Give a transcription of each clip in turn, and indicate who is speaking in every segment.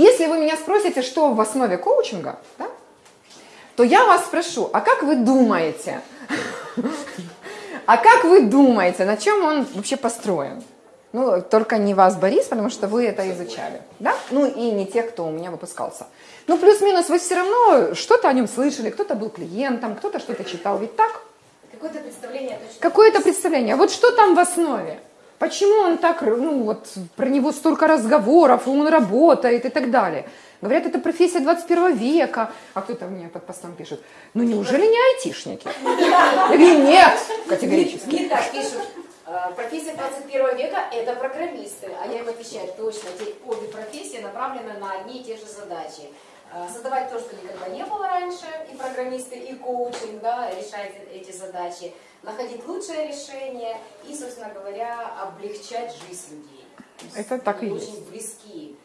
Speaker 1: Если вы меня спросите, что в основе коучинга, да, то я вас спрошу, а как вы думаете, а как вы думаете, на чем он вообще построен? Ну, только не вас, Борис, потому что вы это изучали, да? Ну, и не те, кто у меня выпускался. Ну, плюс-минус вы все равно что-то о нем слышали, кто-то был клиентом, кто-то что-то читал, ведь так?
Speaker 2: Какое-то представление.
Speaker 1: Какое-то представление. Вот что там в основе? Почему он так, ну, вот, про него столько разговоров, он работает и так далее? Говорят, это профессия 21 века. А кто-то мне под постом пишет, ну неужели не айтишники? Я говорю, нет, категорически.
Speaker 2: Не так пишут. Э, Профессия 21 века – это программисты, а я им отвечаю, точно, обе профессии направлены на одни и те же задачи. Э, Создавать то, что никогда не было раньше, и программисты, и коучинг, да, решать эти задачи, находить лучшее решение и, собственно говоря, облегчать жизнь людей.
Speaker 1: Это так и есть.
Speaker 2: Очень близки.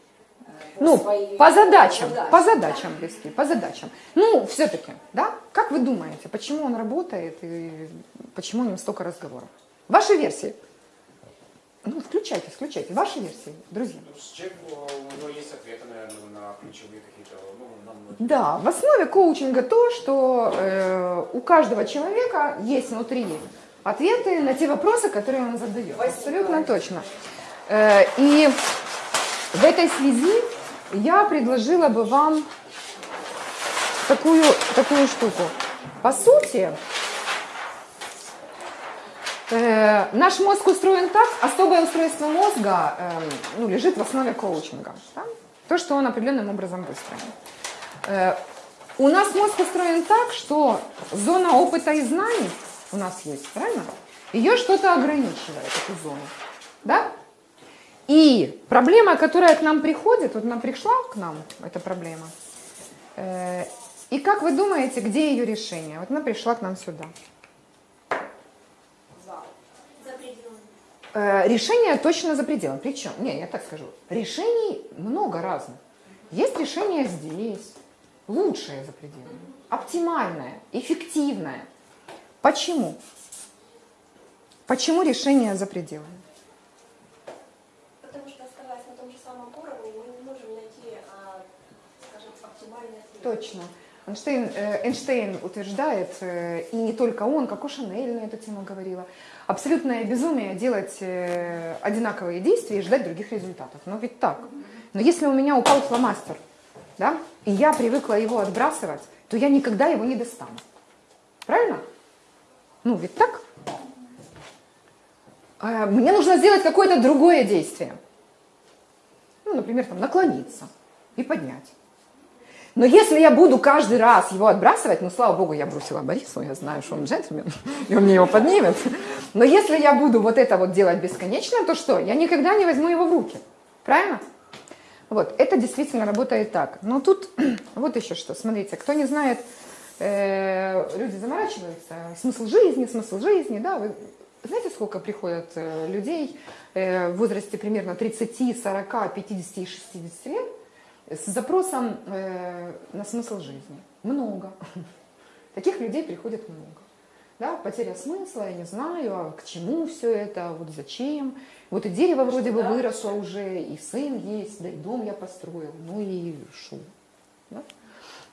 Speaker 2: э, по
Speaker 1: Ну,
Speaker 2: своей-
Speaker 1: по задачам,
Speaker 2: задачам,
Speaker 1: по
Speaker 2: да.
Speaker 1: задачам близки, по задачам. Ну, все-таки, да, как вы думаете, почему он работает и почему о нем столько разговоров? Ваши версии. Ну, включайте, включайте. Ваши версии, друзья.
Speaker 3: Ну, с человеком, у него есть ответы, наверное, на ключевые какие-то, ну, нам
Speaker 1: Да, в основе коучинга то, что э, у каждого человека есть внутри ответы на те вопросы, которые он задает. Абсолютно точно. Э, и в этой связи я предложила бы вам такую, такую штуку. По сути, э, наш мозг устроен так, особое устройство мозга э, ну, лежит в основе коучинга. да? То, что он определенным образом выстроен. Э, у нас мозг устроен так, что зона опыта и знаний у нас есть, правильно? Ее что-то ограничивает, эту зону. Да? И проблема, которая к нам приходит, вот она пришла к нам, эта проблема. Э, и как вы думаете, где ее решение? Вот она пришла к нам сюда. Решение точно за пределом. Причем, не, я так скажу, решений много разных. Есть решение здесь, лучшее за пределами, оптимальное, эффективное. Почему? Почему решение за пределами?
Speaker 4: Потому что оставаясь на том же самом уровне, мы не можем найти, а, скажем, оптимальный ответ.
Speaker 1: Точно. Эйнштейн, э, Эйнштейн утверждает, э, и не только он, как Шанель на эту тему говорила, абсолютное безумие делать э, одинаковые действия и ждать других результатов. Но ведь так. Но если у меня упал фломастер, да, и я привыкла его отбрасывать, то я никогда его не достану. Правильно? Ну, ведь так? А, Мне нужно сделать какое-то другое действие. Ну, например, там, наклониться и поднять. Но если я буду каждый раз его отбрасывать, ну, слава богу, я бросила Борису, я знаю, что он джентльмен, и он мне его поднимет. Но если я буду вот это вот делать бесконечно, то что? Я никогда не возьму его в руки. Правильно? Вот, это действительно работает так. Но тут вот еще что, смотрите, кто не знает, э, люди заморачиваются, смысл жизни, смысл жизни, да, вы знаете, сколько приходят э, людей э, в возрасте примерно 30, 40, 50 и 60 лет с запросом э, на смысл жизни? Много. Таких людей приходит много. Да, потеря смысла, я не знаю, а к чему все это, вот зачем. Вот и дерево вроде бы выросло уже, и сын есть, да и дом я построил, ну и шу. Да?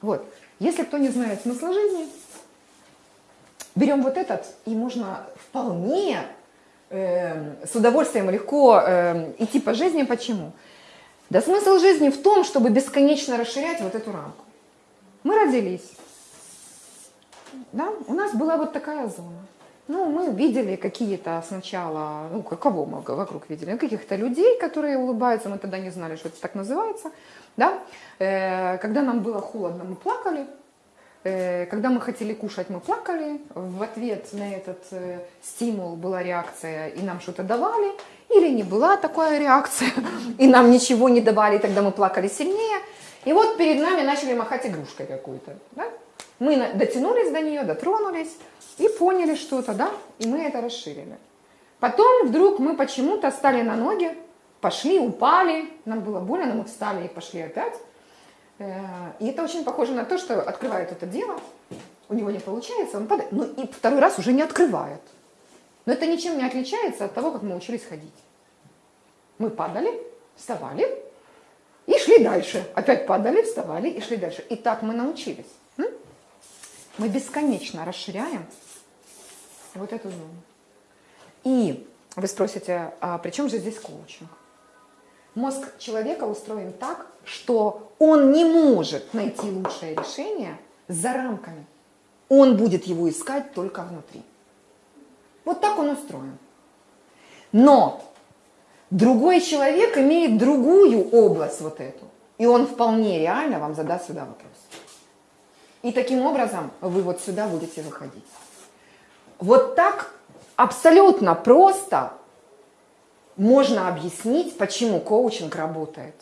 Speaker 1: Вот. Если кто не знает смысла жизни, берем вот этот, и можно вполне э, с удовольствием легко э, идти по жизни. Почему? Да смысл жизни в том, чтобы бесконечно расширять вот эту рамку. Мы родились, да, у нас была вот такая зона. Ну, мы видели какие-то сначала, ну, кого мы вокруг видели? Ну, каких-то людей, которые улыбаются, мы тогда не знали, что это так называется, да. Э, когда нам было холодно, мы плакали, когда мы хотели кушать, мы плакали, в ответ на этот э, стимул была реакция, и нам что-то давали, или не была такая реакция, и нам ничего не давали, и тогда мы плакали сильнее. И вот перед нами начали махать игрушкой какой-то. Да? Мы дотянулись до нее, дотронулись и поняли что-то, да, и мы это расширили. Потом вдруг мы почему-то стали на ноги, пошли, упали, нам было больно, но мы встали и пошли опять. Э, И это очень похоже на то, что открывает это дело, у него не получается, он падает, но и второй раз уже не открывает. Но это ничем не отличается от того, как мы учились ходить. Мы падали, вставали и шли дальше. Опять падали, вставали и шли дальше. И так мы научились. Мы бесконечно расширяем вот эту зону. И вы спросите, а при чем же здесь коучинг? Мозг человека устроен так, что он не может найти лучшее решение за рамками. Он будет его искать только внутри. Вот так он устроен. Но другой человек имеет другую область вот эту. И он вполне реально вам задаст сюда вопрос. И таким образом вы вот сюда будете выходить. Вот так абсолютно просто можно объяснить, почему коучинг работает.